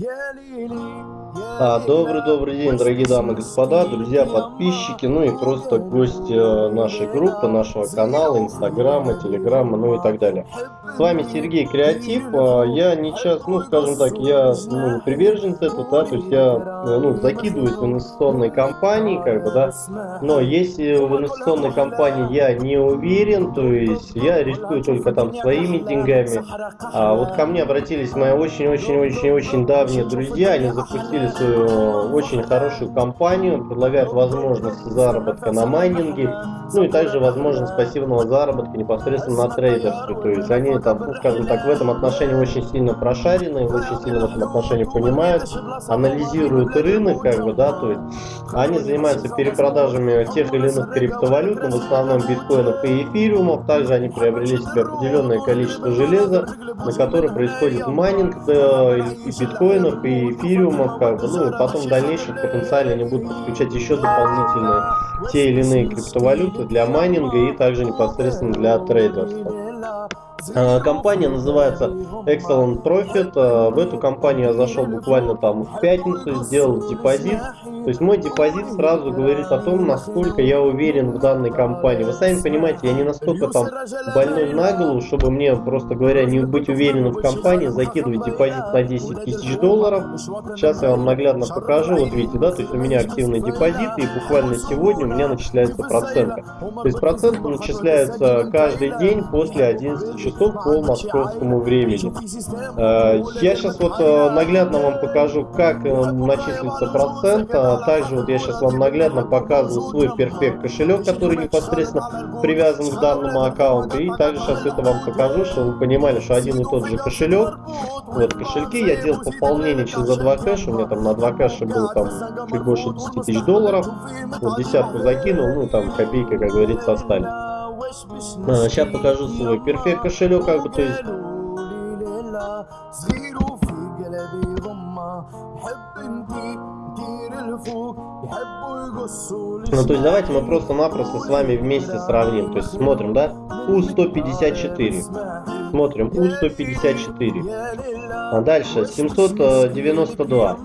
А, добрый добрый день, дорогие дамы и господа, друзья, подписчики, ну и просто гости э, нашей группы, нашего канала, инстаграма, телеграма, ну и так далее. С вами Сергей Креатив. А, я не час, ну скажем так, я ну, приверженец этого, да, то есть я э, ну, закидываюсь в инвестиционные компании, как бы, да, но если в инвестиционной компании я не уверен, то есть я рискую только там своими деньгами. А вот ко мне обратились мои очень-очень-очень-очень давние друзья, они запустили свою очень хорошую компанию, предлагают возможность заработка на майнинге, ну и также возможность пассивного заработка непосредственно на трейдерстве. То есть они там, ну, скажем так, в этом отношении очень сильно прошарены, очень сильно в этом отношении понимают, анализируют рынок, как бы, да, то есть они занимаются перепродажами тех или иных криптовалют, но в основном биткоинов и эфириумов, также они приобрели себе определенное количество железа, на которое происходит майнинг да, и биткоинов, и эфириумов, как бы, ну потом в дальнейшем потенциально они будут подключать еще дополнительные те или иные криптовалюты для майнинга и также непосредственно для трейдерства. А, компания называется Excellent Profit. А, в эту компанию я зашел буквально там в пятницу, сделал депозит. То есть мой депозит сразу говорит о том, насколько я уверен в данной компании. Вы сами понимаете, я не настолько там больной на голову, чтобы мне, просто говоря, не быть уверенным в компании, закидывать депозит на 10 тысяч долларов. Сейчас я вам наглядно покажу. Вот видите, да, то есть у меня активный депозит, и буквально сегодня у меня начисляются проценты. То есть проценты начисляются каждый день после 11 часов по московскому времени. Э, я сейчас вот э, наглядно вам покажу, как э, начислится процент. А также вот я сейчас вам наглядно показываю свой перфект кошелек, который непосредственно привязан к данному аккаунту. И также сейчас это вам покажу, чтобы вы понимали, что один и тот же кошелек. Вот кошельки я делал пополнение через за 2 кэша. У меня там на 2 кэша было там чуть больше 10 тысяч долларов. Вот десятку закинул, ну там копейка, как говорится, остались. А, сейчас покажу свой перфект кошелек, как бы, то есть... Ну, то есть давайте мы просто-напросто с вами вместе сравним. То есть смотрим, да? У-154. Смотрим, У-154. А дальше 792.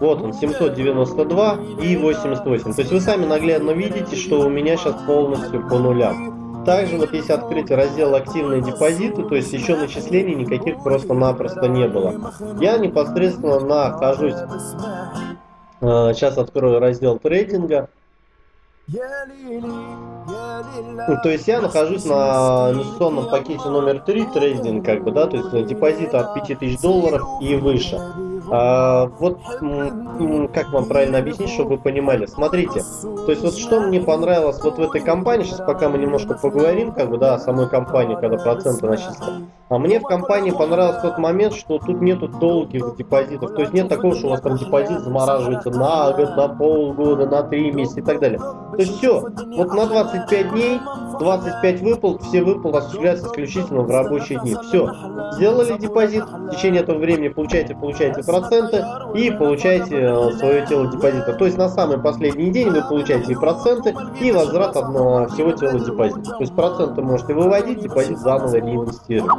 Вот он, 792 и 88. То есть вы сами наглядно видите, что у меня сейчас полностью по нулям. Также вот если открыть раздел активные депозиты, то есть еще начислений никаких просто-напросто не было. Я непосредственно нахожусь, сейчас открою раздел трейдинга. То есть я нахожусь на инвестиционном пакете номер 3 трейдинг, как бы, да, то есть депозиты от 5000 долларов и выше. А, вот как вам правильно объяснить, чтобы вы понимали. Смотрите, то есть вот что мне понравилось вот в этой компании, сейчас пока мы немножко поговорим, как бы, да, о самой компании, когда проценты начислены. А мне в компании понравился тот момент, что тут нету долгих депозитов. То есть нет такого, что у вас там депозит замораживается на год, на полгода, на три месяца и так далее. То есть все, вот на 25 дней, 25 выплат, все выплаты осуществляются исключительно в рабочие дни. Все, сделали депозит, в течение этого времени получаете, получаете проценты и получаете э, свое тело депозита. То есть на самый последний день вы получаете и проценты, и возврат одного всего тела депозита. То есть проценты можете выводить, депозит заново реинвестировать.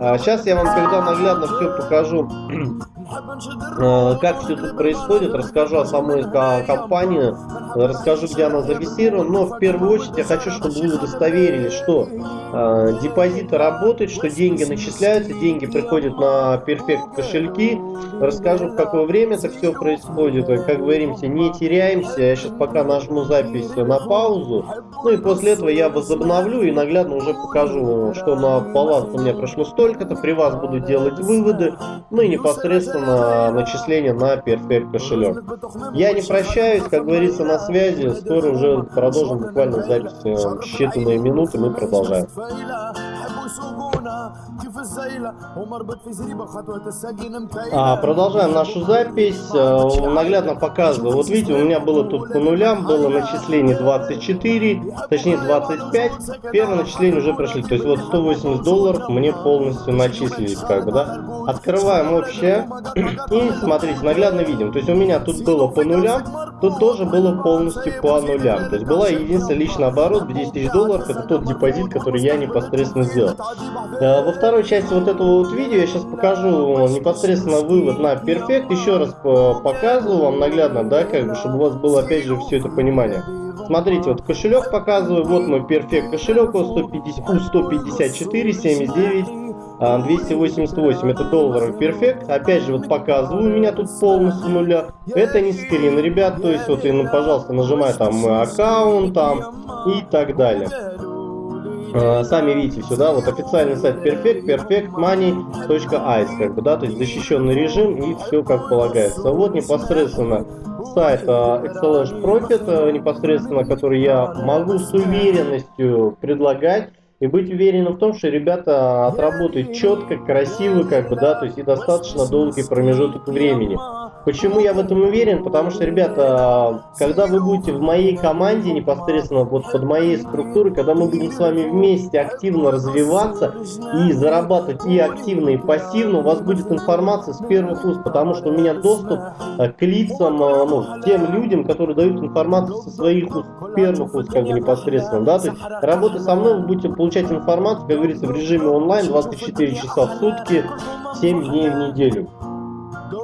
А сейчас я вам, когда наглядно все покажу, э, как все тут происходит, расскажу о самой компании, расскажу, где она зарегистрирована, но в первую очередь я хочу, чтобы вы удостоверились, что э, депозиты работают, что деньги начисляются, деньги приходят на перфект кошельки, расскажу, в какое время это все происходит, как говоримся, не теряемся, я сейчас пока нажму запись на паузу, ну и после этого я возобновлю и наглядно уже покажу, что на баланс у меня прошло столько-то, при вас буду делать выводы, ну и непосредственно начисление на перфект кошелек. Я не прощаюсь, как говорится, на связи, скоро уже продолжим буквально запись э, считанные минуты, мы продолжаем. А, продолжаем нашу запись. Э, наглядно показываю. Вот видите, у меня было тут по нулям, было начисление 24, точнее 25. Первое начисление уже прошли. То есть вот 180 долларов мне полностью начислились, как бы, да. Открываем общее. И смотрите, наглядно видим. То есть у меня тут было по нулям, тут тоже было полностью по нулям. То есть была единственная личный оборот в 10 тысяч долларов. Это тот депозит, который я непосредственно сделал. Э, во второй части вот этого вот видео я сейчас покажу непосредственно вывод на перфект. Еще раз показываю вам наглядно, да, как бы, чтобы у вас было опять же все это понимание. Смотрите, вот кошелек показываю, вот мой перфект кошелек, у 150, у 154, 79, 288, это долларов перфект. Опять же, вот показываю, у меня тут полностью нуля. Это не скрин, ребят, то есть вот, ну, пожалуйста, нажимаю там аккаунт там и так далее. А, сами видите сюда, вот официальный сайт Perfect, perfectmoney.ice, как бы, да, то есть защищенный режим и все как полагается. Вот непосредственно сайт Excellence Profit, непосредственно, который я могу с уверенностью предлагать и быть уверенным в том, что ребята отработают четко, красиво, как бы, да, то есть и достаточно долгий промежуток времени. Почему я в этом уверен? Потому что, ребята, когда вы будете в моей команде, непосредственно вот под моей структурой, когда мы будем с вами вместе активно развиваться и зарабатывать и активно, и пассивно, у вас будет информация с первых уст, потому что у меня доступ э, к лицам, э, ну, тем людям, которые дают информацию со своих уст, первых уст, как бы непосредственно, да, то есть работа со мной, вы будете получать информацию, как говорится, в режиме онлайн 24 часа в сутки, 7 дней в неделю.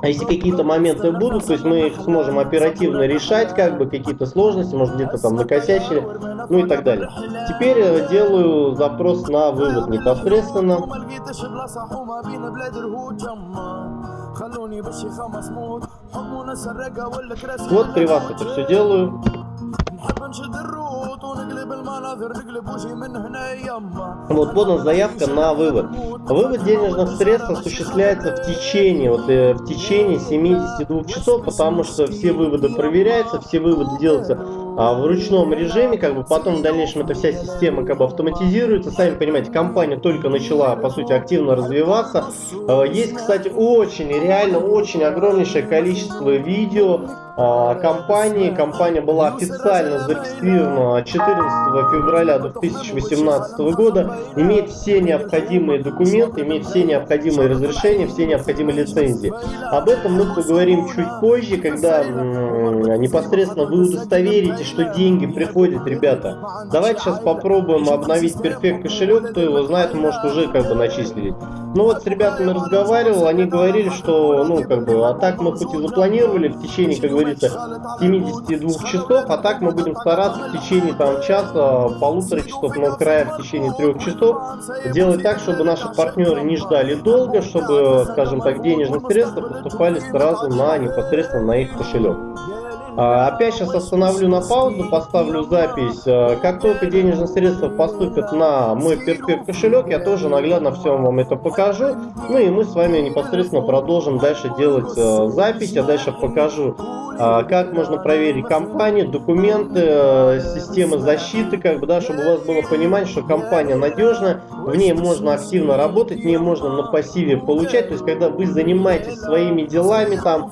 А если какие-то моменты будут, то есть мы их сможем оперативно решать, как бы какие-то сложности, может где-то там накосячили, ну и так далее. Теперь э, делаю запрос на вывод непосредственно. Вот при вас это все делаю. Вот подана заявка на вывод. Вывод денежных средств осуществляется в течение, вот, э, в течение 72 часов, потому что все выводы проверяются, все выводы делаются а, в ручном режиме, как бы потом в дальнейшем эта вся система как бы автоматизируется. Сами понимаете, компания только начала, по сути, активно развиваться. А, есть, кстати, очень, реально очень огромнейшее количество видео компании. Компания была официально зарегистрирована 14 февраля 2018 года, имеет все необходимые документы, имеет все необходимые разрешения, все необходимые лицензии. Об этом мы поговорим чуть позже, когда непосредственно вы удостоверите, что деньги приходят, ребята. Давайте сейчас попробуем обновить перфект кошелек, кто его знает, может уже как бы начислить. Ну вот с ребятами разговаривал, они говорили, что, ну как бы, а так мы хоть и запланировали в течение, как говорится, 72 часов, а так мы будем стараться в течение там часа, полутора часов, но края в течение трех часов делать так, чтобы наши партнеры не ждали долго, чтобы, скажем так, денежные средства поступали сразу на непосредственно на их кошелек. А, опять сейчас остановлю на паузу, поставлю запись. А, как только денежные средства поступят на мой перфект кошелек, я тоже наглядно все вам это покажу. Ну и мы с вами непосредственно продолжим дальше делать а, запись. Я дальше покажу, как можно проверить компанию, документы, системы защиты, как бы, да, чтобы у вас было понимание, что компания надежная, в ней можно активно работать, в ней можно на пассиве получать. То есть, когда вы занимаетесь своими делами, там,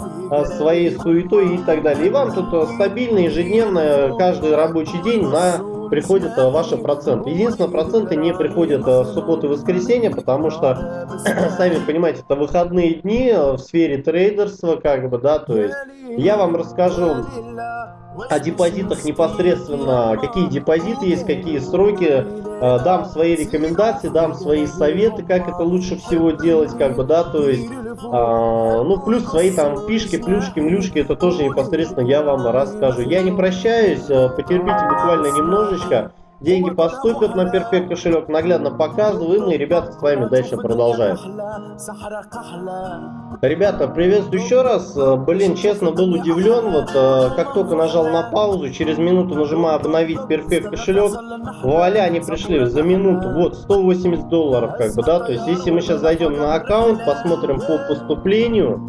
своей суетой и так далее, и вам тут э, стабильно, ежедневно, каждый рабочий день на приходят э, ваши проценты. Единственное, проценты не приходят э, в субботу и воскресенье, потому что, сами понимаете, это выходные дни в сфере трейдерства, как бы, да, то есть я вам расскажу о депозитах непосредственно, какие депозиты есть, какие сроки, дам свои рекомендации, дам свои советы, как это лучше всего делать, как бы, да, то есть а, ну, плюс свои там фишки, плюшки, млюшки, это тоже непосредственно я вам расскажу. Я не прощаюсь, э, потерпите буквально немножечко. Деньги поступят на перфект кошелек, наглядно показываю, мы, ребята, с вами дальше продолжаем. Ребята, приветствую еще раз. Э, блин, честно, был удивлен. Вот э, как только нажал на паузу, через минуту нажимаю обновить перфект кошелек. Вуаля, они пришли за минуту. Вот, 180 долларов, как бы, да. То есть, если мы сейчас зайдем на аккаунт, посмотрим по поступлению.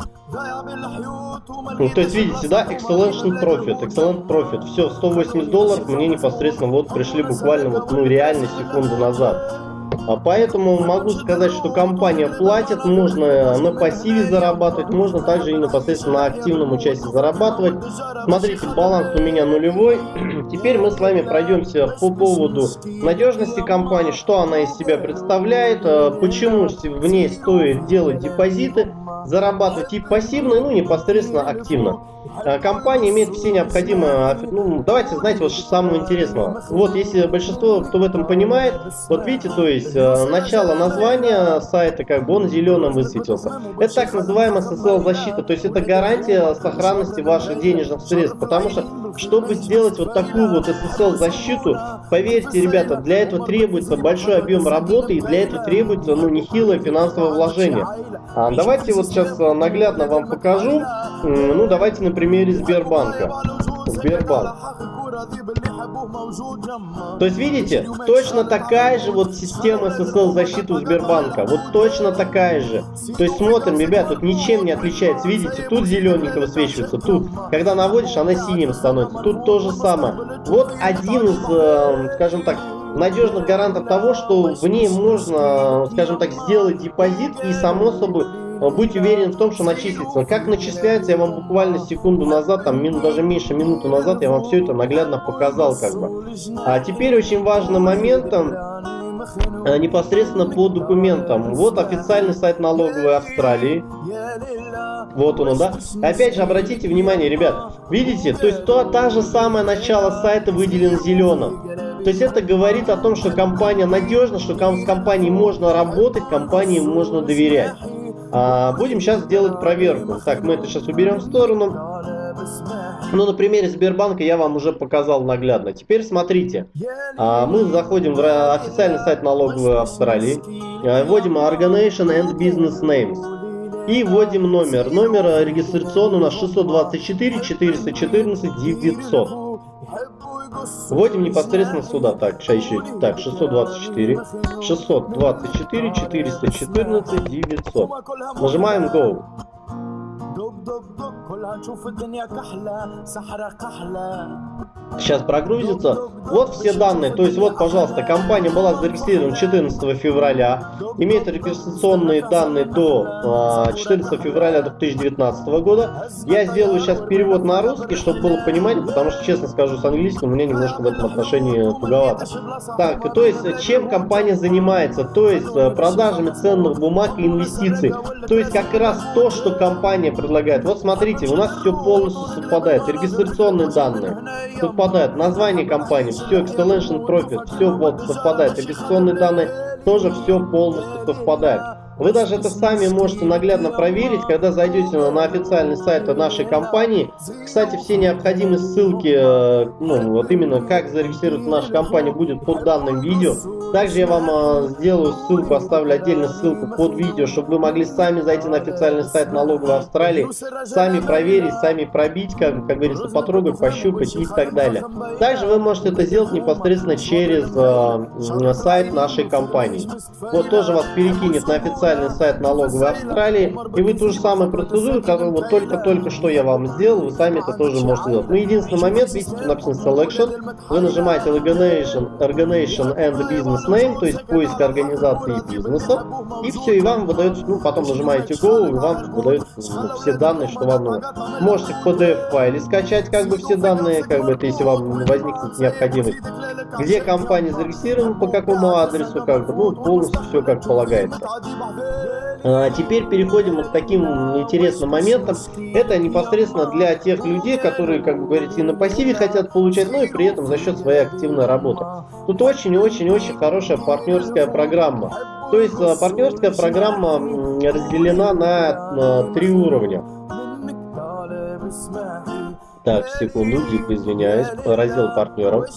Ну, то есть, видите, да, Excellent Profit, Excellent Profit. Все, 180 долларов мне непосредственно вот пришли буквально вот, ну, реально секунду назад. А поэтому могу сказать, что компания платит, можно на пассиве зарабатывать, можно также и непосредственно на активном участии зарабатывать. Смотрите, баланс у меня нулевой. Теперь мы с вами пройдемся по поводу надежности компании, что она из себя представляет, э, почему в ней стоит делать депозиты, зарабатывать и пассивно, ну непосредственно активно. Э, компания имеет все необходимые, ну давайте, знаете, вот самого интересного. Вот если большинство, кто в этом понимает, вот видите, то есть э, начало названия сайта, как бы он зеленым высветился. Это так называемая SSL защита, то есть это гарантия сохранности ваших денежных средств, потому что чтобы сделать вот такую вот SSL защиту, поверьте, ребята, для этого требуется большой объем работы и для этого требуется ну нехилое финансовое вложение. А, давайте вот сейчас наглядно вам покажу. Ну давайте на примере Сбербанка. Сбербанк. То есть, видите, точно такая же вот система SSL защиты Сбербанка. Вот точно такая же. То есть, смотрим, ребят, тут ничем не отличается. Видите, тут зелененько высвечивается, тут, когда наводишь, она синим становится. Тут то же самое. Вот один из, э, скажем так, надежных гарантов того, что в ней можно, скажем так, сделать депозит и само собой быть уверен в том, что начислится. Как начисляется, я вам буквально секунду назад, там минут, даже меньше минуты назад, я вам все это наглядно показал как бы. А теперь очень важным моментом э, непосредственно по документам. Вот официальный сайт налоговой Австралии. Вот он, да. Опять же, обратите внимание, ребят, видите, то есть то, та же самая начало сайта выделен зеленым. То есть это говорит о том, что компания надежна, что с компанией можно работать, компании можно доверять. А, будем сейчас делать проверку. Так, мы это сейчас уберем в сторону. Ну, на примере Сбербанка я вам уже показал наглядно. Теперь смотрите. А, мы заходим в официальный сайт налоговой Австралии. А, вводим Organization and Business Names. И вводим номер. Номер регистрационный у нас 624 414 900. Вводим непосредственно сюда. Так, еще, так 624, 624, 414, 900. Нажимаем Go. Сейчас прогрузится. Вот все данные. То есть вот, пожалуйста, компания была зарегистрирована 14 февраля. Имеет регистрационные данные до 14 а, февраля 2019 года. Я сделаю сейчас перевод на русский, чтобы было понимание, потому что, честно скажу, с английским у меня немножко в этом отношении туговато. Так, то есть, чем компания занимается? То есть, э, продажами ценных бумаг и инвестиций. То есть, как раз то, что компания предлагает. Вот смотрите, у нас все полностью совпадает. Регистрационные данные совпадают. Название компании, все, Excellent Profit, все вот совпадает. Регистрационные данные тоже все полностью совпадает. Вы даже это сами можете наглядно проверить, когда зайдете на официальный сайт нашей компании. Кстати, все необходимые ссылки, э, ну, вот именно как зарегистрировать нашу компанию, будет под данным видео. Также я вам э, сделаю ссылку, оставлю отдельно ссылку под видео, чтобы вы могли сами зайти на официальный сайт налоговой Австралии, сами проверить, сами пробить, как, как говорится, потрогать, пощупать и так далее. Также вы можете это сделать непосредственно через э, сайт нашей компании. Вот тоже вас перекинет на официальный официальный сайт налоговой Австралии, и вы ту же самую процедуру, которую вот только-только что я вам сделал, вы сами это тоже можете сделать. Ну, единственный момент, видите, тут написано Selection, вы нажимаете Organization, Organization and Business Name, то есть поиск организации и бизнеса, и все, и вам выдается, ну, потом нажимаете Go, и вам выдают ну, все данные, что вам нужно. Можете в PDF-файле скачать, как бы, все данные, как бы, это если вам возникнет необходимость. Где компания зарегистрирована, по какому адресу, как бы, ну, полностью все как полагается. А, теперь переходим к таким интересным моментам. Это непосредственно для тех людей, которые, как бы говорится, и на пассиве хотят получать, но и при этом за счет своей активной работы. Тут очень-очень-очень хорошая партнерская программа. То есть а, партнерская программа разделена на, на три уровня. Так, секунду, дико извиняюсь, раздел партнеров.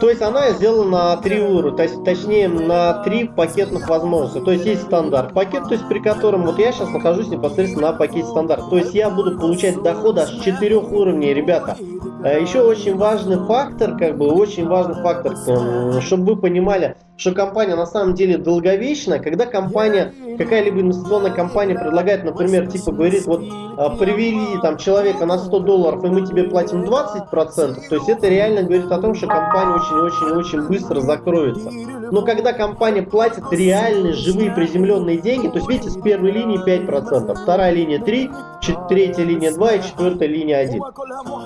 То есть она сделана на три уровня, то есть, точнее на три пакетных возможности. То есть есть стандарт пакет, то есть при котором вот я сейчас нахожусь непосредственно на пакете стандарт. То есть я буду получать доходы аж четырех уровней, ребята. Э, еще очень важный фактор, как бы очень важный фактор, эм, чтобы вы понимали, что компания на самом деле долговечная, когда компания, какая-либо инвестиционная компания предлагает, например, типа говорит, вот а, привели там человека на 100 долларов, и мы тебе платим 20%, то есть это реально говорит о том, что компания очень-очень-очень быстро закроется. Но когда компания платит реальные, живые, приземленные деньги, то есть видите, с первой линии 5%, вторая линия 3, третья линия 2 и четвертая линия 1.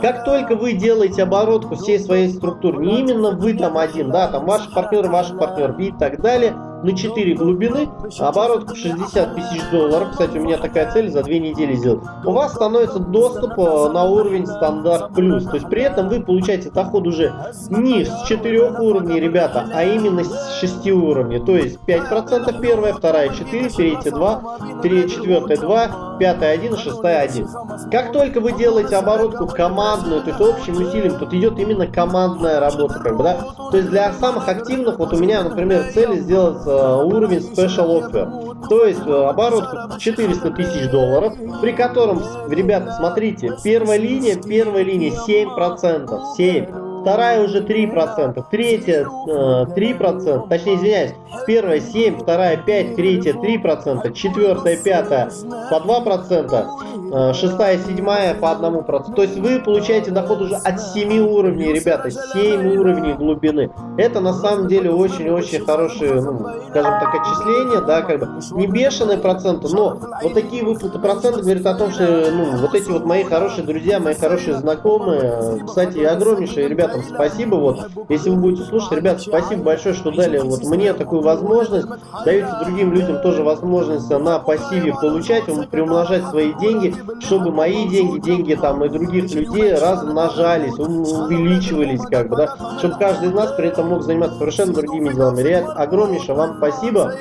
Как только вы делаете оборотку всей своей структуры, не именно вы там один, да, там ваши партнеры, ваши партнеры и так далее, на 4 глубины, оборот 60 тысяч долларов, кстати, у меня такая цель за 2 недели сделать, у вас становится доступ э, на уровень стандарт плюс, то есть при этом вы получаете доход уже не с 4 уровней, ребята, а именно с 6 уровней, то есть 5% первая, вторая 4, третья 2, третья, четвертая 2, пятая 1, шестая 1. Как только вы делаете оборотку командную, то есть общим усилием, тут идет именно командная работа, как бы, да, то есть для самых активных, вот у меня, например, цель сделать Э, уровень Special Offer. То есть э, оборот 400 тысяч долларов, при котором, ребята, смотрите, первая линия, первая линия 7%, 7 вторая уже 3%, третья 3%, э, точнее извиняюсь, первая 7, вторая 5, третья 3%, четвертая, пятая по 2%, Э, шестая, седьмая по одному проценту. То есть вы получаете доход уже от 7 уровней, ребята, 7 уровней глубины. Это на самом деле очень-очень хорошие, ну, скажем так, отчисления, да, как бы не бешеные проценты, но вот такие выплаты процентов говорят о том, что, ну, вот эти вот мои хорошие друзья, мои хорошие знакомые, кстати, огромнейшие ребятам спасибо, вот, если вы будете слушать, ребят, спасибо большое, что дали вот мне такую возможность, даете другим людям тоже возможность на пассиве получать, приумножать свои деньги, чтобы мои деньги, деньги там и других людей размножались, увеличивались, как бы, да, чтобы каждый из нас при этом мог заниматься совершенно другими делами. Ребят, огромнейшее вам спасибо.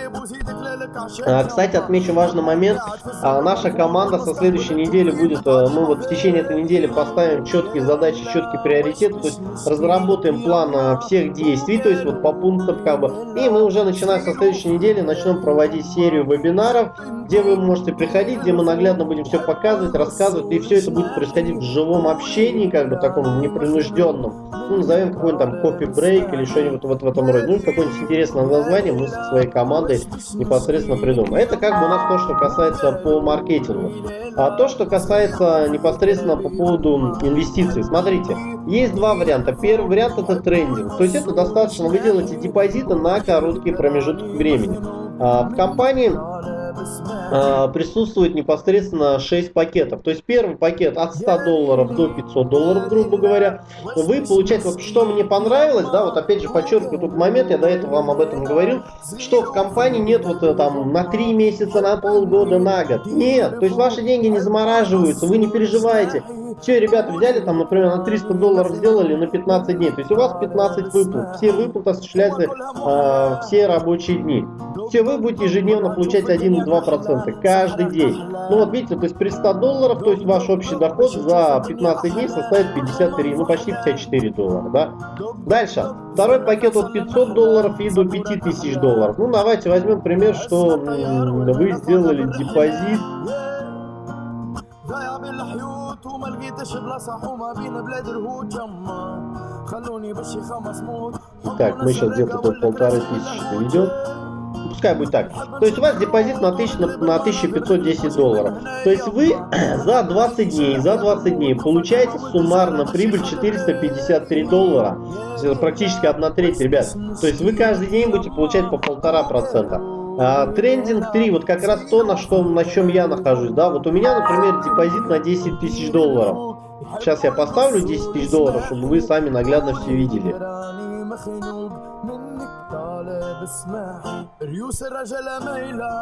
А, кстати, отмечу важный момент. А, наша команда со следующей недели будет, э, мы вот в течение этой недели поставим четкие задачи, четкие приоритеты, то есть разработаем план э, всех действий, то есть вот по пунктам как бы. И мы уже начиная со следующей недели начнем проводить серию вебинаров, где вы можете приходить, где мы наглядно будем все показывать, рассказывать, и все это будет происходить в живом общении, как бы таком непринужденном. Ну, назовем какой-нибудь там кофе-брейк или что-нибудь вот в этом роде. Ну, какое-нибудь интересное название мы со своей командой непосредственно придумаем. Это как бы у нас то, что касается по маркетингу. А то, что касается непосредственно по поводу инвестиций. Смотрите, есть два варианта. Первый вариант это трендинг. То есть это достаточно, вы делаете депозиты на короткий промежуток времени. А, в компании а, присутствует непосредственно 6 пакетов. То есть первый пакет от 100 долларов до 500 долларов, грубо говоря. Вы получаете, вот что мне понравилось, да, вот опять же подчеркиваю тот момент, я до этого вам об этом говорил, что в компании нет вот э, там на 3 месяца, на полгода, на год. Нет, то есть ваши деньги не замораживаются, вы не переживаете. Все, ребята взяли там, например, на 300 долларов сделали на 15 дней. То есть у вас 15 выплат. Все выплаты осуществляются э, все рабочие дни. Все, вы будете ежедневно получать 1-2% каждый день. Ну вот видите, то есть при 100 долларов, то есть ваш общий доход за 15 дней составит 53, ну почти 54 доллара, да. Дальше. Второй пакет от 500 долларов и до 5000 долларов. Ну давайте возьмем пример, что вы сделали депозит وما لقيتش بلاصة حومة بين بلاد الهود جمة خلوني بشي خمس موت Так, мы сейчас где-то до полторы тысячи доведем. Пускай будет так. То есть у вас депозит на, 1000, на, на 1510 долларов. То есть вы за 20 дней, за 20 дней получаете суммарно прибыль 453 доллара. Это практически 1 треть, ребят. То есть вы каждый день будете получать по полтора процента. А, трендинг 3, вот как раз то, на, что, на чем я нахожусь. Да? Вот у меня, например, депозит на 10 тысяч долларов. Сейчас я поставлю 10 тысяч долларов, чтобы вы сами наглядно все видели.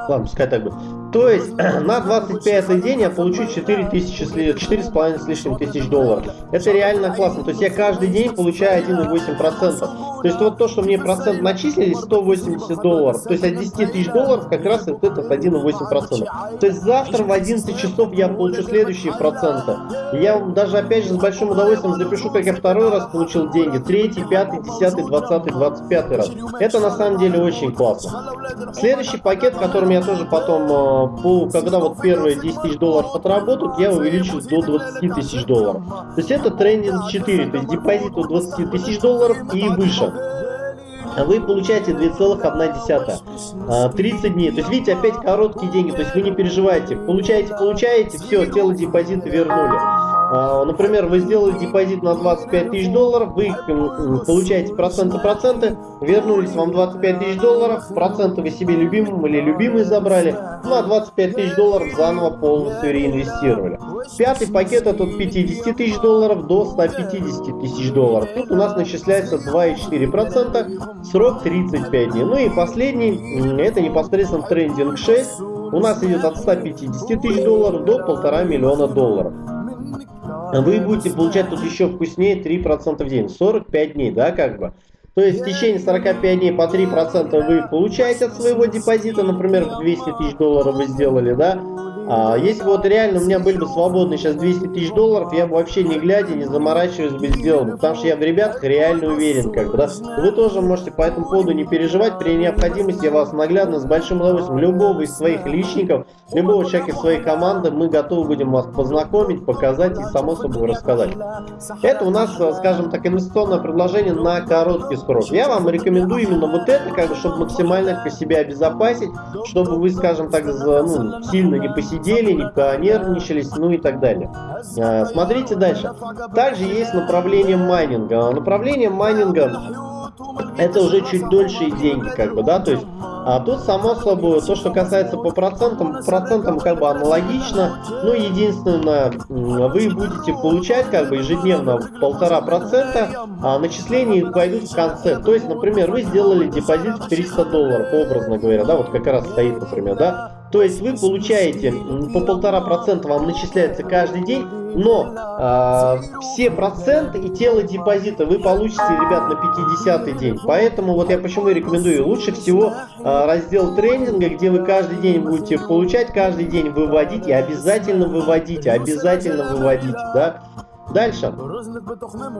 Ладно, пускай так будет. То есть на 25 день я получу 4 тысячи, 4,5 с лишним тысяч долларов. Это реально классно. То есть я каждый день получаю 1,8%. То есть вот то, что мне процент начислили, 180 долларов, то есть от 10 тысяч долларов как раз вот этот 1,8%. То есть завтра в 11 часов я получу следующие проценты. Я даже опять же с большим удовольствием запишу, как я второй раз получил деньги, третий, пятый, десятый, двадцатый, двадцать пятый раз. Это на самом деле очень классно. Следующий пакет, которым я тоже потом, э, когда вот первые 10 тысяч долларов отработают, я увеличу до 20 тысяч долларов. То есть это трендинг 4, то есть депозит от 20 тысяч долларов и выше вы получаете 2,1. 30 дней. То есть, видите, опять короткие деньги. То есть, вы не переживайте. Получаете, получаете, все, тело депозита вернули. А, например, вы сделали депозит на 25 тысяч долларов, вы получаете проценты проценты, вернулись вам 25 тысяч долларов, проценты вы себе любимым или любимый забрали, ну а 25 тысяч долларов заново полностью реинвестировали. Пятый пакет это от 50 тысяч долларов до 150 тысяч долларов. Тут у нас начисляется 2,4%, срок 35 дней. Ну и последний, это непосредственно трендинг 6, у нас идет от 150 тысяч долларов до полтора миллиона долларов вы будете получать тут еще вкуснее 3% в день. 45 дней, да, как бы. То есть в течение 45 дней по 3% вы получаете от своего депозита, например, 200 тысяч долларов вы сделали, да, а, если бы вот реально у меня были бы свободны сейчас 200 тысяч долларов, я бы вообще не глядя, не заморачиваясь бы сделал, потому что я в ребятах реально уверен, как бы, да. Вы тоже можете по этому поводу не переживать, при необходимости я вас наглядно, с большим удовольствием, любого из своих личников, любого человека из своей команды, мы готовы будем вас познакомить, показать и само собой рассказать. Это у нас, скажем так, инвестиционное предложение на короткий срок. Я вам рекомендую именно вот это, как бы, чтобы максимально себя обезопасить, чтобы вы, скажем так, ну, сильно не посидели сидели, не понервничались, ну и так далее. А, смотрите дальше. Также есть направление майнинга. Направление майнинга это уже чуть дольше деньги, как бы, да, то есть а тут, само собой, то, что касается по процентам, процентам как бы аналогично, ну, единственное, вы будете получать как бы ежедневно полтора процента, а начисления пойдут в конце. То есть, например, вы сделали депозит в 300 долларов, образно говоря, да, вот как раз стоит, например, да, то есть вы получаете по полтора процента вам начисляется каждый день, но э, все проценты и тело депозита вы получите, ребят, на 50 день. Поэтому вот я почему рекомендую лучше всего э, раздел тренинга, где вы каждый день будете получать, каждый день выводить и обязательно выводите, обязательно выводите, да. Дальше.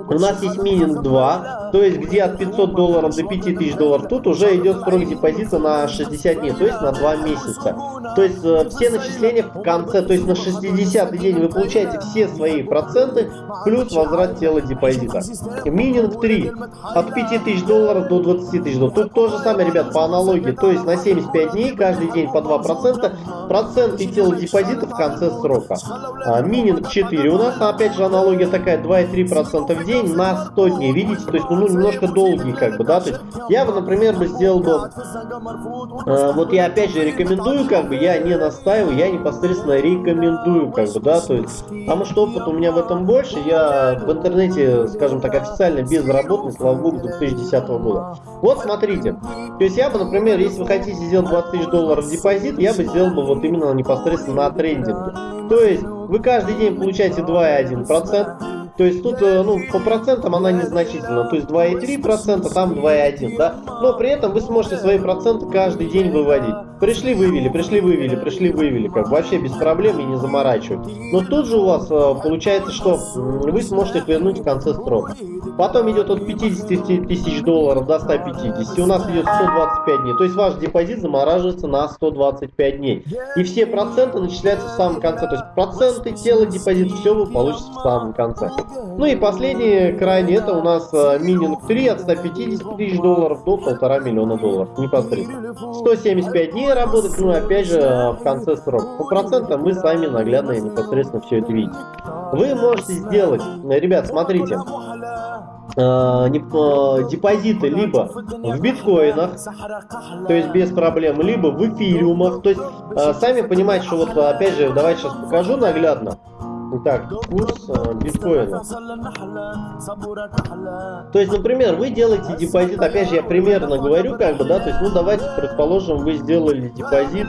У нас есть мининг 2, то есть где от 500 долларов до 5000 долларов. Тут уже идет срок депозита на 60 дней, то есть на 2 месяца. То есть э, все начисления в конце, то есть на 60 день вы получаете все свои проценты, плюс возврат тела депозита. Мининг 3, от 5000 долларов до 20 тысяч долларов. Тут то же самое, ребят, по аналогии, то есть на 75 дней, каждый день по 2%, проценты тела депозита в конце срока. А, мининг 4 у нас, опять же, аналогия аналогия такая 2,3% в день на 100 дней, видите, то есть ну, немножко долгий как бы, да, то есть я бы, например, бы сделал бы, э, вот я опять же рекомендую, как бы, я не настаиваю, я непосредственно рекомендую, как бы, да, то есть, потому что опыт у меня в этом больше, я в интернете, скажем так, официально безработный, слава богу, 2010 года. Вот смотрите, то есть я бы, например, если вы хотите сделать 20 тысяч долларов депозит, я бы сделал бы вот именно непосредственно на трендинге. То есть вы каждый день получаете 2,1%. То есть тут, э, ну, по процентам она незначительна. То есть 2,3%, там 2,1%, да. Но при этом вы сможете свои проценты каждый день выводить. Пришли, вывели, пришли, вывели, пришли, вывели. Как вообще без проблем и не заморачивать. Но тут же у вас э, получается, что вы сможете вернуть в конце срока. Потом идет от 50 тысяч долларов до 150. У нас идет 125 дней. То есть ваш депозит замораживается на 125 дней. И все проценты начисляются в самом конце. То есть проценты, тело, депозит, все вы получите в самом конце. Ну и последний крайний, это у нас э, мининг 3 от 150 тысяч долларов до полтора миллиона долларов непосредственно. 175 дней работать, ну опять же э, в конце срока. По процентам вы сами наглядно и непосредственно все это видите. Вы можете сделать, ребят, смотрите, э, депозиты либо в биткоинах, то есть без проблем, либо в эфириумах. То есть сами понимаете, что вот опять же, давайте сейчас покажу наглядно. Итак, курс э, биткоина. То есть, например, вы делаете депозит, опять же, я примерно говорю, как бы, да, то есть, ну, давайте, предположим, вы сделали депозит,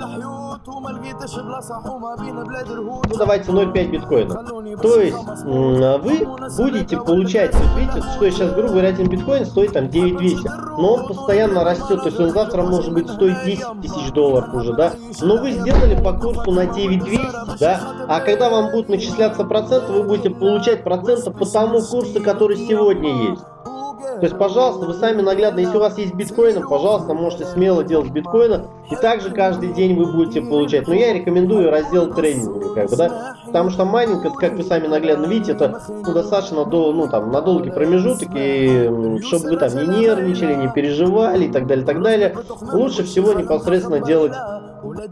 ну, давайте 0,5 биткоина. То есть вы будете получать, видите, что сейчас, грубо говоря, один биткоин стоит там 9200, но он постоянно растет, то есть он завтра может быть стоить 10 тысяч долларов уже, да, но вы сделали по курсу на 9200, да, а когда вам будут начисляться проценты, вы будете получать проценты по тому курсу, который сегодня есть. То есть, пожалуйста, вы сами наглядно, если у вас есть биткоины, пожалуйста, можете смело делать биткоина, и также каждый день вы будете получать. Но я рекомендую раздел тренинга, как бы, да, потому что майнинг, как вы сами наглядно видите, это ну, достаточно до, ну, там, на долгий промежуток, и чтобы вы там не нервничали, не переживали и так далее, так далее, лучше всего непосредственно делать э,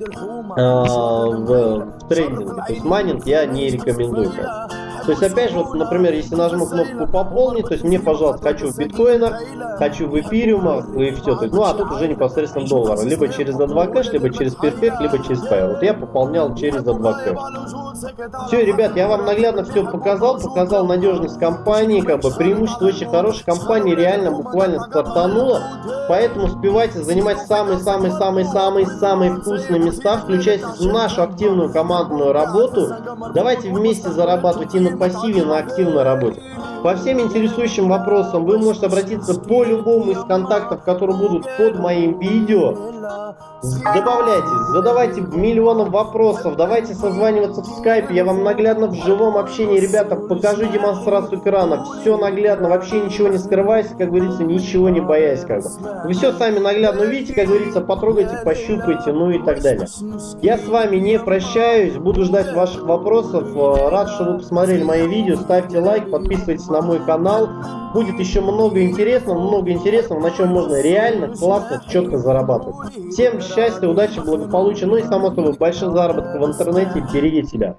в, в трейдинге. То есть майнинг я не рекомендую. Как. То есть, опять же, вот, например, если нажму кнопку «Пополнить», то есть мне, пожалуйста, хочу в биткоинах, хочу в эфириумах и все. То есть, ну, а тут уже непосредственно доллары. Либо через A2 кэш, либо через Perfect, либо через Payeer. Вот я пополнял через A2 кэш. Все, ребят, я вам наглядно все показал, показал надежность компании, как бы преимущество очень хорошей компании, реально буквально стартанула. Поэтому успевайте занимать самые-самые-самые-самые-самые вкусные места, включайтесь в нашу активную командную работу. Давайте вместе зарабатывать и на пассиве, на активной работе. По всем интересующим вопросам вы можете обратиться по любому из контактов, которые будут под моим видео. Добавляйтесь, задавайте миллионов вопросов, давайте созваниваться в скайпе, я вам наглядно в живом общении, ребята, покажу демонстрацию экрана, все наглядно, вообще ничего не скрываясь, как говорится, ничего не боясь, как бы. Вы все сами наглядно увидите, как говорится, потрогайте, пощупайте, ну и так далее. Я с вами не прощаюсь, буду ждать ваших вопросов, рад, что вы посмотрели мои видео, ставьте лайк, подписывайтесь на мой канал, будет еще много интересного, много интересного, на чем можно реально, классно, четко зарабатывать. Всем счастья, удачи, благополучия, ну и само собой больших заработков в интернете, берегите себя.